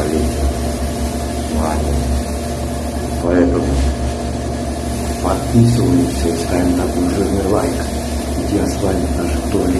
вами с вами. Поэтому подписываемся и ставим такой жирный лайк. Где я с вами даже в туалете.